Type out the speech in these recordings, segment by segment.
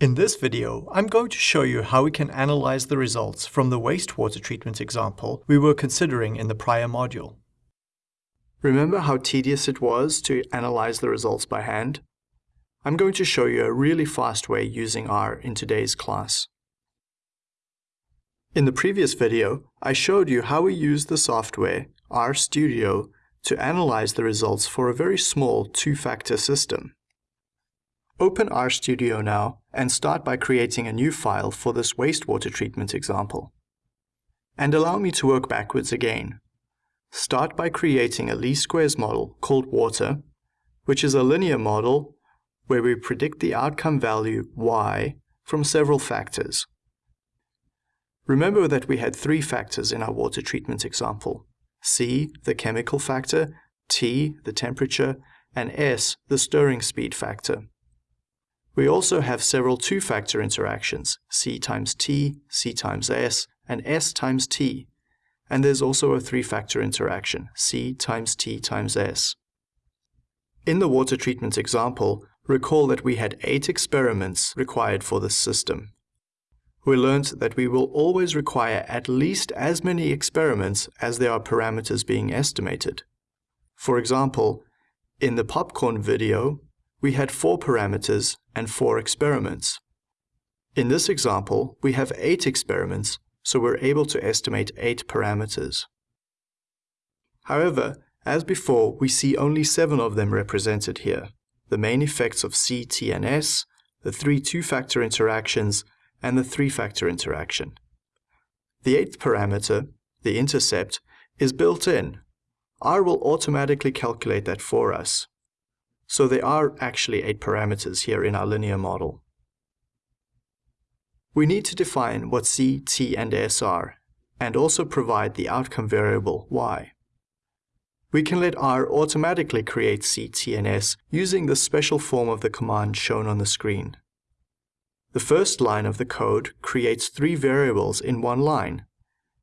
In this video, I'm going to show you how we can analyze the results from the wastewater treatment example we were considering in the prior module. Remember how tedious it was to analyze the results by hand? I'm going to show you a really fast way using R in today's class. In the previous video, I showed you how we use the software RStudio to analyze the results for a very small two-factor system. Open RStudio now and start by creating a new file for this wastewater treatment example. And allow me to work backwards again. Start by creating a least squares model called water, which is a linear model where we predict the outcome value y from several factors. Remember that we had three factors in our water treatment example. C, the chemical factor, T, the temperature, and S, the stirring speed factor. We also have several two-factor interactions, C times T, C times S, and S times T. And there's also a three-factor interaction, C times T times S. In the water treatment example, recall that we had eight experiments required for this system. We learned that we will always require at least as many experiments as there are parameters being estimated. For example, in the popcorn video, we had four parameters and four experiments. In this example, we have eight experiments, so we're able to estimate eight parameters. However, as before, we see only seven of them represented here. The main effects of C, T, and S, the three two-factor interactions, and the three-factor interaction. The eighth parameter, the intercept, is built in. R will automatically calculate that for us. So there are actually eight parameters here in our linear model. We need to define what C, T, and S are, and also provide the outcome variable y. We can let R automatically create C, T, and S using the special form of the command shown on the screen. The first line of the code creates three variables in one line.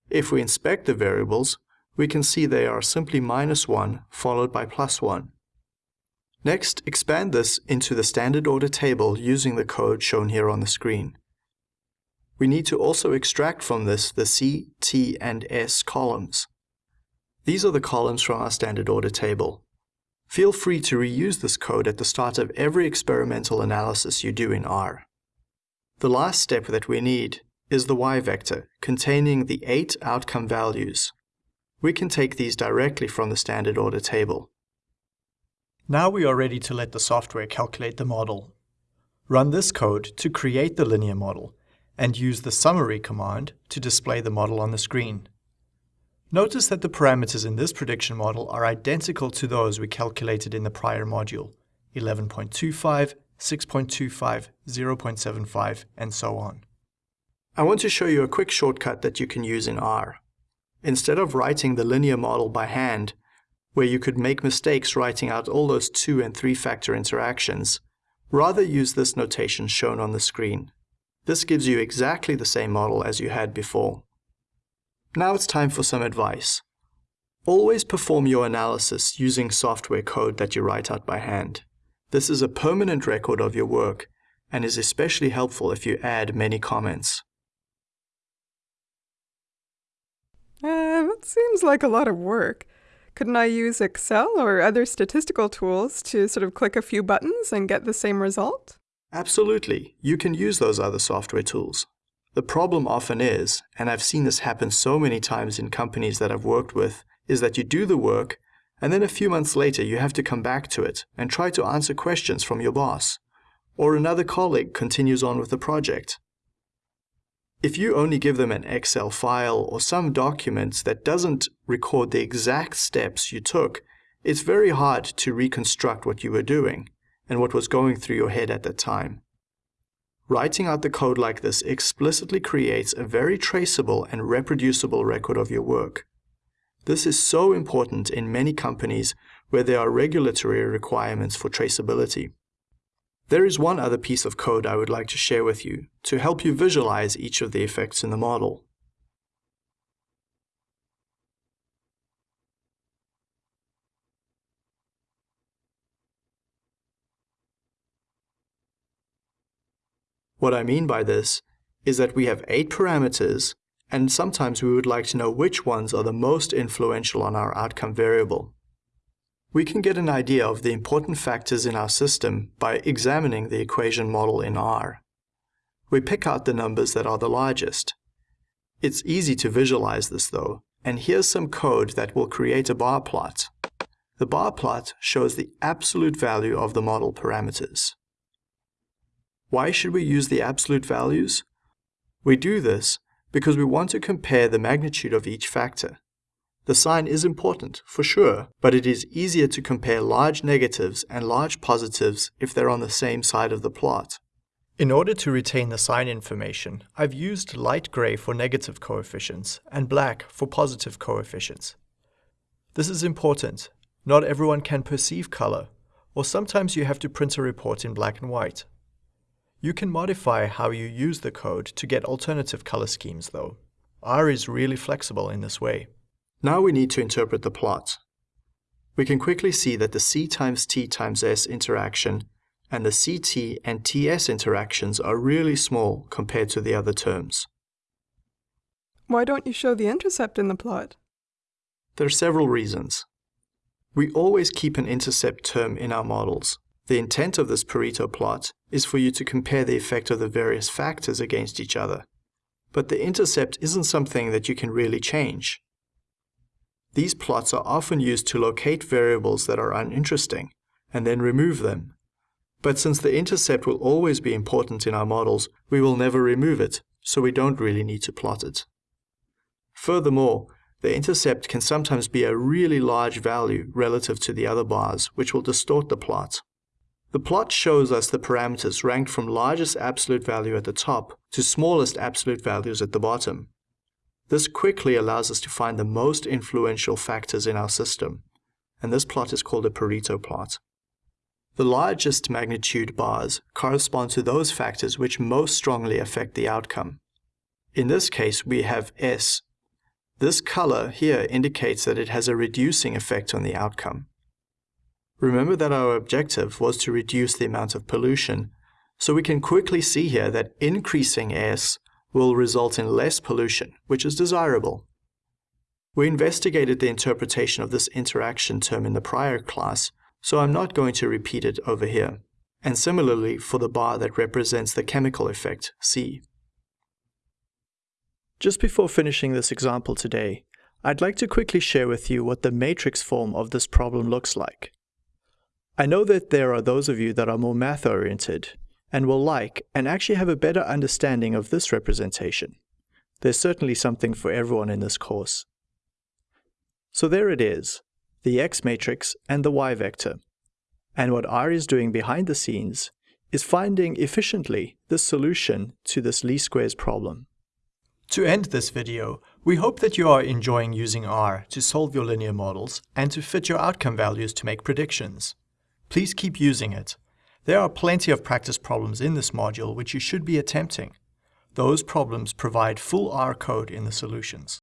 If we inspect the variables, we can see they are simply minus 1 followed by plus 1. Next, expand this into the standard order table using the code shown here on the screen. We need to also extract from this the C, T, and S columns. These are the columns from our standard order table. Feel free to reuse this code at the start of every experimental analysis you do in R. The last step that we need is the y vector, containing the eight outcome values. We can take these directly from the standard order table. Now we are ready to let the software calculate the model. Run this code to create the linear model and use the summary command to display the model on the screen. Notice that the parameters in this prediction model are identical to those we calculated in the prior module, 11.25, 6.25, 0.75, and so on. I want to show you a quick shortcut that you can use in R. Instead of writing the linear model by hand, where you could make mistakes writing out all those two and three factor interactions, rather use this notation shown on the screen. This gives you exactly the same model as you had before. Now it's time for some advice. Always perform your analysis using software code that you write out by hand. This is a permanent record of your work and is especially helpful if you add many comments. Uh, that seems like a lot of work. Couldn't I use Excel or other statistical tools to sort of click a few buttons and get the same result? Absolutely. You can use those other software tools. The problem often is, and I've seen this happen so many times in companies that I've worked with, is that you do the work, and then a few months later you have to come back to it and try to answer questions from your boss. Or another colleague continues on with the project. If you only give them an Excel file or some document that doesn't record the exact steps you took, it's very hard to reconstruct what you were doing and what was going through your head at the time. Writing out the code like this explicitly creates a very traceable and reproducible record of your work. This is so important in many companies where there are regulatory requirements for traceability. There is one other piece of code I would like to share with you to help you visualize each of the effects in the model. What I mean by this is that we have eight parameters, and sometimes we would like to know which ones are the most influential on our outcome variable. We can get an idea of the important factors in our system by examining the equation model in R. We pick out the numbers that are the largest. It's easy to visualize this though, and here's some code that will create a bar plot. The bar plot shows the absolute value of the model parameters. Why should we use the absolute values? We do this because we want to compare the magnitude of each factor. The sign is important, for sure, but it is easier to compare large negatives and large positives if they're on the same side of the plot. In order to retain the sign information, I've used light gray for negative coefficients and black for positive coefficients. This is important. Not everyone can perceive color, or sometimes you have to print a report in black and white. You can modify how you use the code to get alternative color schemes though. R is really flexible in this way. Now we need to interpret the plot. We can quickly see that the C times T times S interaction and the CT and TS interactions are really small compared to the other terms. Why don't you show the intercept in the plot? There are several reasons. We always keep an intercept term in our models. The intent of this Pareto plot is for you to compare the effect of the various factors against each other. But the intercept isn't something that you can really change. These plots are often used to locate variables that are uninteresting, and then remove them. But since the intercept will always be important in our models, we will never remove it, so we don't really need to plot it. Furthermore, the intercept can sometimes be a really large value relative to the other bars, which will distort the plot. The plot shows us the parameters ranked from largest absolute value at the top to smallest absolute values at the bottom. This quickly allows us to find the most influential factors in our system, and this plot is called a Pareto plot. The largest magnitude bars correspond to those factors which most strongly affect the outcome. In this case, we have S. This color here indicates that it has a reducing effect on the outcome. Remember that our objective was to reduce the amount of pollution, so we can quickly see here that increasing S will result in less pollution, which is desirable. We investigated the interpretation of this interaction term in the prior class, so I'm not going to repeat it over here. And similarly for the bar that represents the chemical effect, C. Just before finishing this example today, I'd like to quickly share with you what the matrix form of this problem looks like. I know that there are those of you that are more math-oriented, and will like and actually have a better understanding of this representation. There's certainly something for everyone in this course. So there it is, the X matrix and the Y vector. And what R is doing behind the scenes is finding efficiently the solution to this least squares problem. To end this video, we hope that you are enjoying using R to solve your linear models and to fit your outcome values to make predictions. Please keep using it there are plenty of practice problems in this module which you should be attempting. Those problems provide full R code in the solutions.